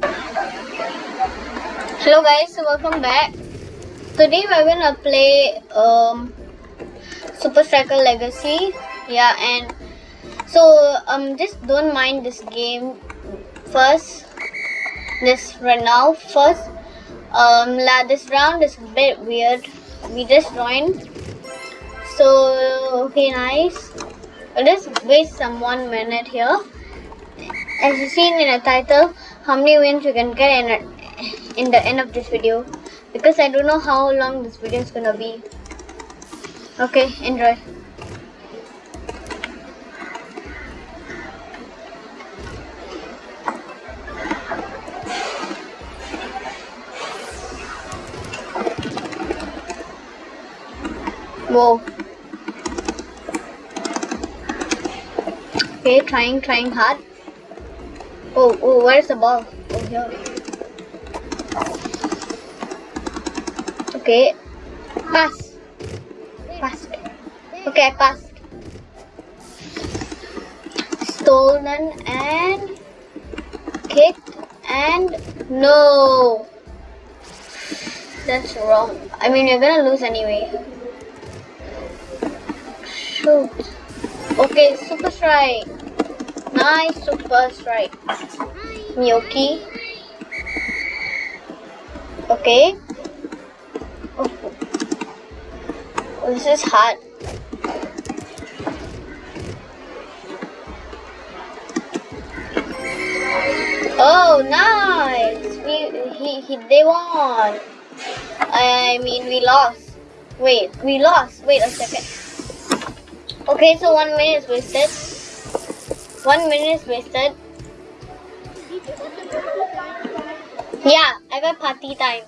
Hello guys, welcome back. Today we're gonna play um Super Striker Legacy. Yeah, and so um just don't mind this game first. This right now first. Um la this round is a bit weird. We just joined. So okay nice. We'll just waste some one minute here. As you seen in the title, how many wins you can get in in the end of this video because I don't know how long this video is gonna be. Okay, enjoy. Whoa. Okay, trying, trying hard. Oh, oh, where's the ball? Oh, here. Okay. Pass. Passed. Okay, I passed. Stolen and kicked and no. That's wrong. I mean, you're gonna lose anyway. Shoot. Okay, super strike. Nice super strike. Miyoki. Okay. Oh. This is hard. Oh, nice! We he, he they won. I mean we lost. Wait, we lost. Wait a second. Okay, so one minute is wasted. One minute is wasted. Yeah, I got party time.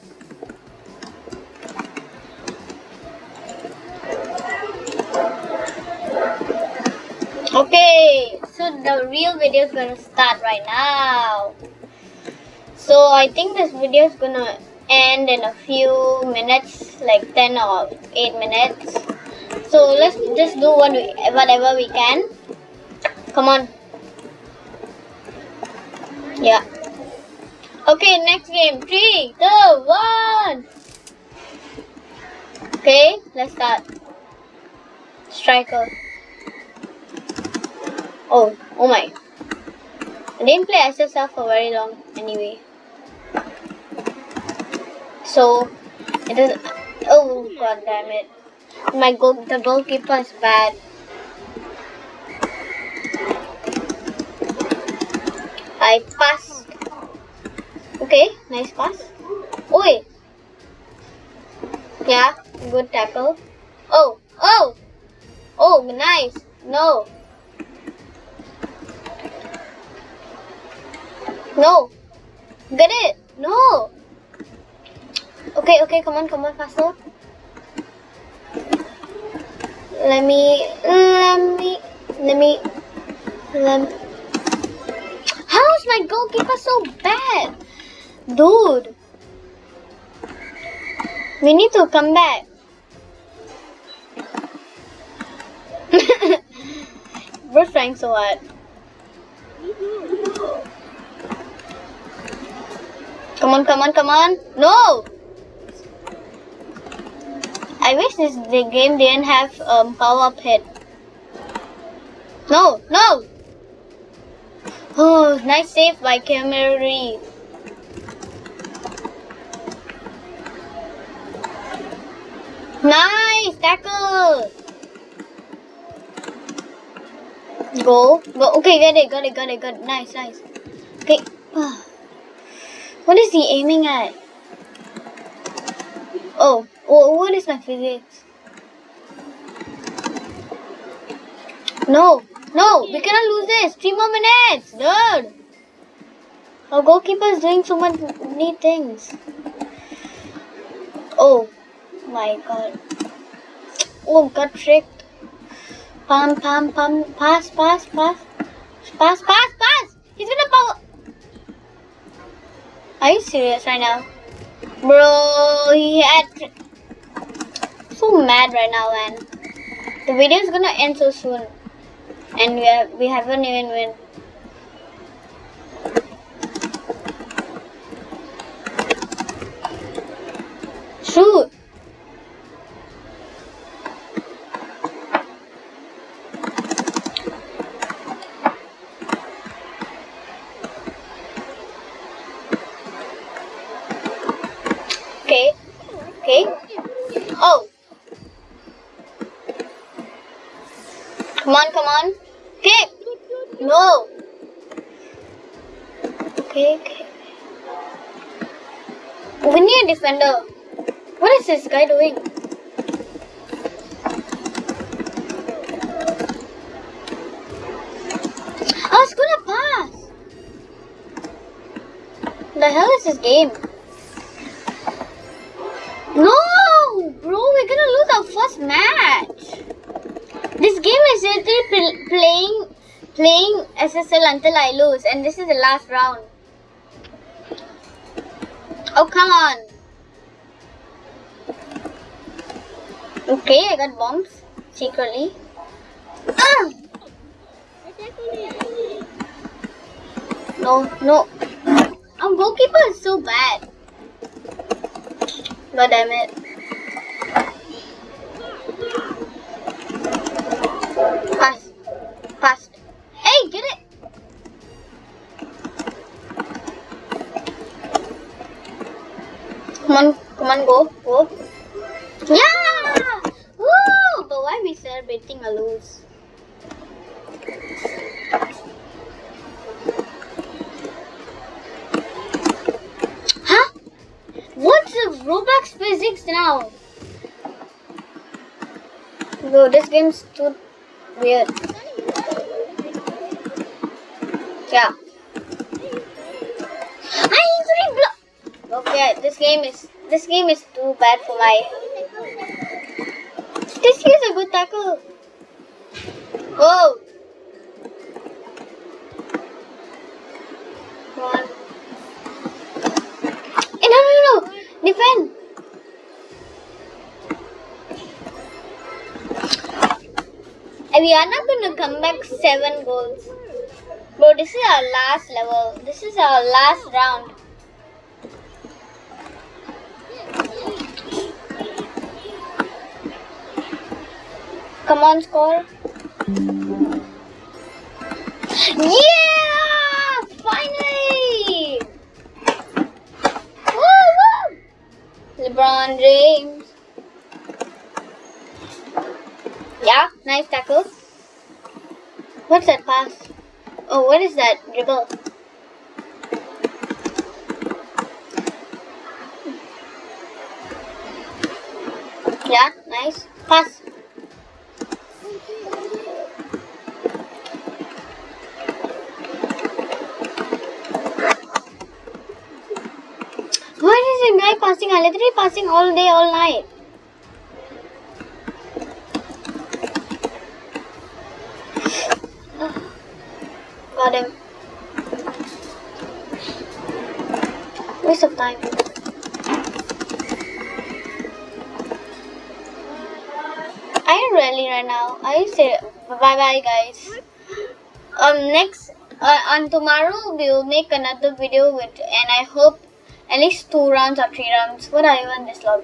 Okay, so the real video is gonna start right now. So I think this video is gonna end in a few minutes, like 10 or 8 minutes. So let's just do what we, whatever we can. Come on. Yeah. Okay, next game. Three, two, one. Okay, let's start. Striker. Oh, oh my. I didn't play SSL for very long anyway. So, it is. Oh, god damn it. My goal, the goalkeeper is bad. I passed. Okay, nice pass. Oi. Yeah, good tackle. Oh, oh, oh, nice. No. No. Get it. No. Okay, okay, come on, come on, faster. Let me, let me, let me, let me. My goalkeeper so bad? Dude. We need to come back. We're trying so hard. Come on, come on, come on. No! I wish this the game didn't have um, power up hit. No, no! Oh, nice save by Camry. Nice tackle. Go, go. Okay, get it, got it, got it, got it. Nice, nice. Okay. Ah. What is he aiming at? Oh, oh what is my physics? No, no, we cannot lose this. Three more minutes, dude. Our goalkeeper is doing so many things. Oh my god. Oh, got tricked. Pam, pam, pam. Pass, pass, pass. Pass, pass, pass. He's gonna power. Are you serious right now? Bro, he had... So mad right now, man. The video is gonna end so soon and we have we haven't even win. Shoot! Okay. Okay. Oh. Come on, come on. Okay. No. Okay, okay. We need a defender. What is this guy doing? Oh, I was gonna pass. The hell is this game? Playing SSL until I lose, and this is the last round. Oh come on. Okay, I got bombs secretly. Ah! No, no. Our goalkeeper is so bad. God damn it. Come on, come on, go, go. Yeah! Woo! But why we celebrating a lose? Huh? What's the Roblox physics now? Bro, this game's too weird. Yeah. I easily block. Okay, this game is this game is too bad for my. This is a good tackle. Whoa. Come on. Eh, no, no, no. Defend. We are not going to come back seven goals. Bro, this is our last level. This is our last round. Come on, score. Yeah! Finally! Woo, woo! LeBron James. Yeah, nice tackle. What's that pass? Oh, what is that dribble? Yeah, nice. Pass. Is a passing? I'm literally passing all day, all night. Got him. Waste of time. I am rally right now. I say bye bye guys. Um next uh, on tomorrow we will make another video with and I hope at least two rounds or three rounds. What are even this lobby?